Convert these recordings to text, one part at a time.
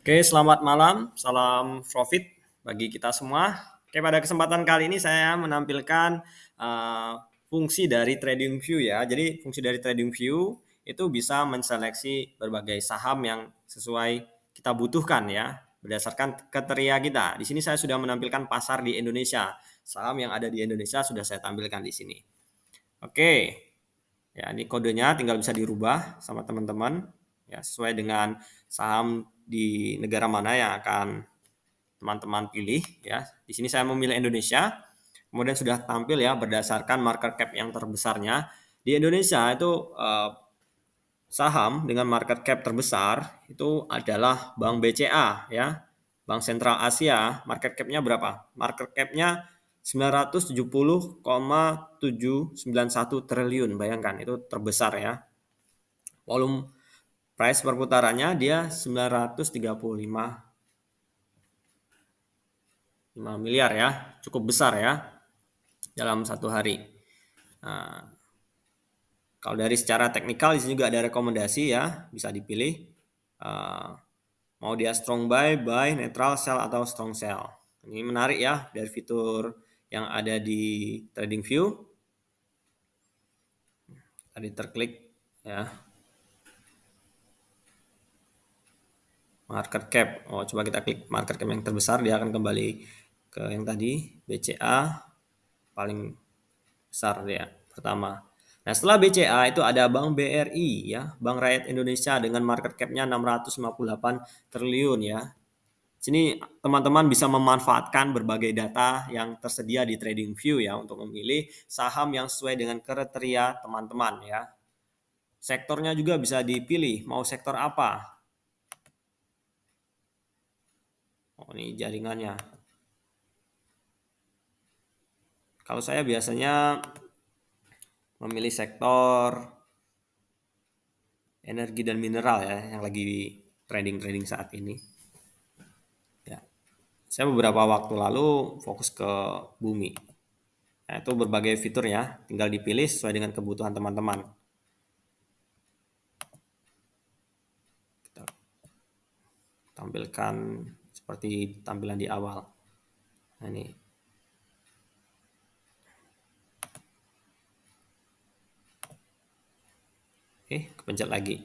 Oke, selamat malam. Salam profit bagi kita semua. Oke, pada kesempatan kali ini saya menampilkan uh, fungsi dari TradingView ya. Jadi fungsi dari TradingView itu bisa menseleksi berbagai saham yang sesuai kita butuhkan ya berdasarkan kriteria kita. Di sini saya sudah menampilkan pasar di Indonesia. Saham yang ada di Indonesia sudah saya tampilkan di sini. Oke. Ya, ini kodenya tinggal bisa dirubah sama teman-teman ya sesuai dengan saham di negara mana yang akan teman-teman pilih ya. Di sini saya memilih Indonesia. Kemudian sudah tampil ya berdasarkan market cap yang terbesarnya. Di Indonesia itu eh, saham dengan market cap terbesar itu adalah Bank BCA ya. Bank Sentral Asia, market cap-nya berapa? Market cap-nya 970,791 triliun. Bayangkan itu terbesar ya. Volume price perputarannya dia 935 5 miliar ya, cukup besar ya dalam satu hari. Nah, kalau dari secara teknikal di juga ada rekomendasi ya, bisa dipilih uh, mau dia strong buy, buy, neutral sell atau strong sell. Ini menarik ya dari fitur yang ada di Trading View. Tadi terklik ya. Market cap. Oh, coba kita klik market cap yang terbesar, dia akan kembali ke yang tadi BCA paling besar dia pertama. Nah, setelah BCA itu ada Bank BRI ya, Bank Rakyat Indonesia dengan market cap-nya 658 triliun ya. Sini teman-teman bisa memanfaatkan berbagai data yang tersedia di TradingView ya untuk memilih saham yang sesuai dengan kriteria teman-teman ya. Sektornya juga bisa dipilih mau sektor apa. Oh, ini jaringannya. Kalau saya biasanya memilih sektor energi dan mineral ya yang lagi trading-trading saat ini. Ya. Saya beberapa waktu lalu fokus ke bumi. Nah, itu berbagai fitur ya, tinggal dipilih sesuai dengan kebutuhan teman-teman. Tampilkan seperti tampilan di awal. Nah, ini. Oke, kepencet lagi.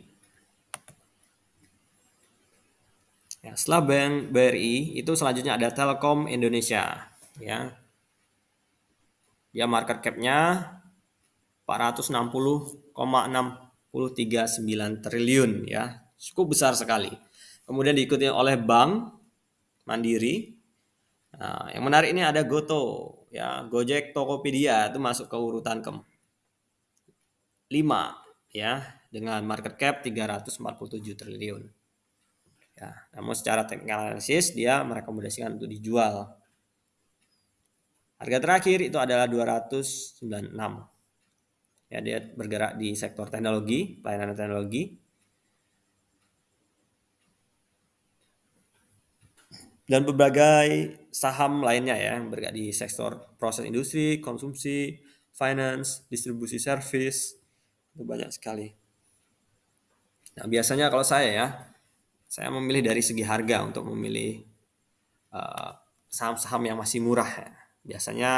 Ya, setelah Bank BRI itu selanjutnya ada Telkom Indonesia, ya. Dia market cap-nya 460,639 triliun ya. Cukup besar sekali. Kemudian diikuti oleh bank Mandiri. Nah, yang menarik ini ada Goto, ya Gojek, Tokopedia itu masuk ke urutan ke 5 ya dengan market cap 347 triliun. Ya, namun secara teknikal analisis dia merekomendasikan untuk dijual. Harga terakhir itu adalah 296. Ya, dia bergerak di sektor teknologi, pelayanan teknologi dan berbagai saham lainnya ya yang bergerak di sektor proses industri, konsumsi, finance, distribusi service itu banyak sekali. Nah biasanya kalau saya ya saya memilih dari segi harga untuk memilih eh, saham-saham uh, yang masih murah ya. Biasanya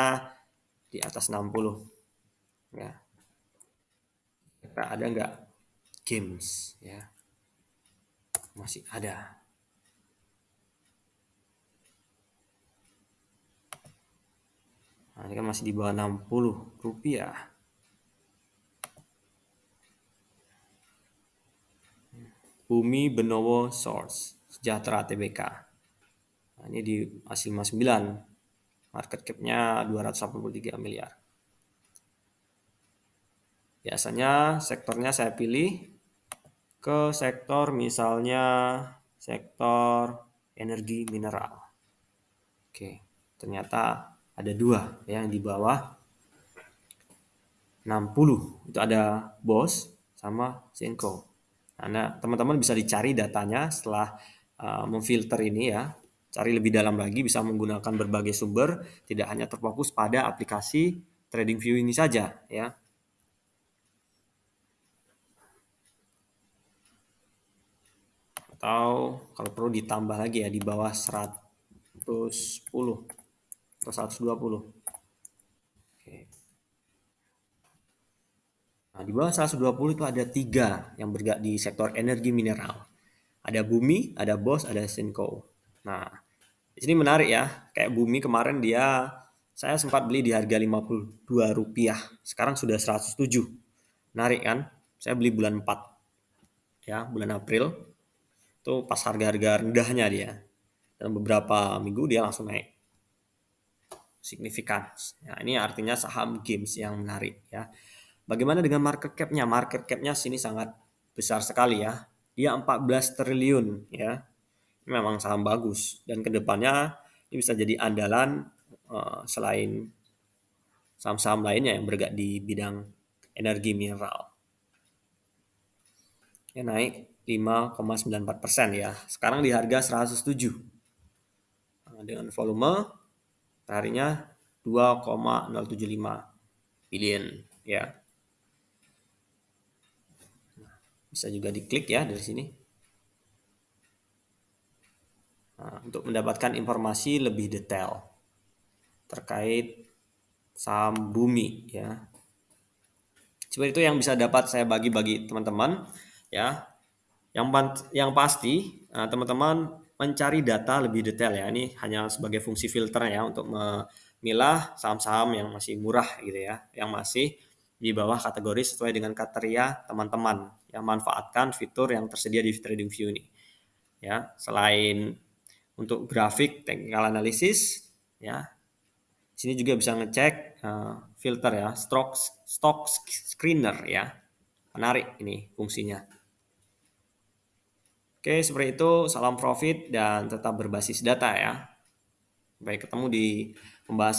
di atas 60 ya. Ada nggak games ya? Masih ada. Nah, ini kan masih di bawah 60 rupiah. Bumi Benowo Source, Sejahtera TBK. Nah, ini di masih 59. Market cap-nya 283 miliar. Biasanya sektornya saya pilih ke sektor misalnya sektor energi mineral. Oke, ternyata ada dua yang di bawah 60 itu ada BOS sama Zenko. Nah, teman-teman bisa dicari datanya setelah uh, memfilter ini ya. Cari lebih dalam lagi bisa menggunakan berbagai sumber, tidak hanya terfokus pada aplikasi trading view ini saja ya. atau kalau perlu ditambah lagi ya di bawah 110 atau 120 Oke. Nah, di bawah 120 itu ada tiga yang bergerak di sektor energi mineral. Ada Bumi, ada BOS, ada Sinko. Nah, di sini menarik ya. Kayak Bumi kemarin dia saya sempat beli di harga 52 rupiah. Sekarang sudah 107. Menarik kan? Saya beli bulan 4. Ya, bulan April. Itu pas harga-harga rendahnya dia. Dan beberapa minggu dia langsung naik. Signifikan. Ya, ini artinya saham games yang menarik ya. Bagaimana dengan market cap-nya? Market cap-nya sini sangat besar sekali ya dia 14 triliun ya. Memang saham bagus dan ke depannya ini bisa jadi andalan uh, selain saham-saham lainnya yang bergerak di bidang energi mineral. Ya naik 5,94 persen ya. Sekarang di harga 107. Nah, dengan volume harinya 2,075 billion ya. Bisa juga diklik ya dari sini. Nah, untuk mendapatkan informasi lebih detail terkait saham bumi ya. Seperti itu yang bisa dapat saya bagi bagi teman-teman ya. Yang yang pasti nah, teman-teman mencari data lebih detail ya. Ini hanya sebagai fungsi filter ya untuk memilah saham-saham yang masih murah gitu ya, yang masih di bawah kategori sesuai dengan kriteria teman-teman yang manfaatkan fitur yang tersedia di TradingView ini. Ya, selain untuk grafik technical analysis, ya, sini juga bisa ngecek uh, filter ya, stock stock screener ya, menarik ini fungsinya. Oke, seperti itu. Salam profit dan tetap berbasis data ya. Baik, ketemu di pembahasan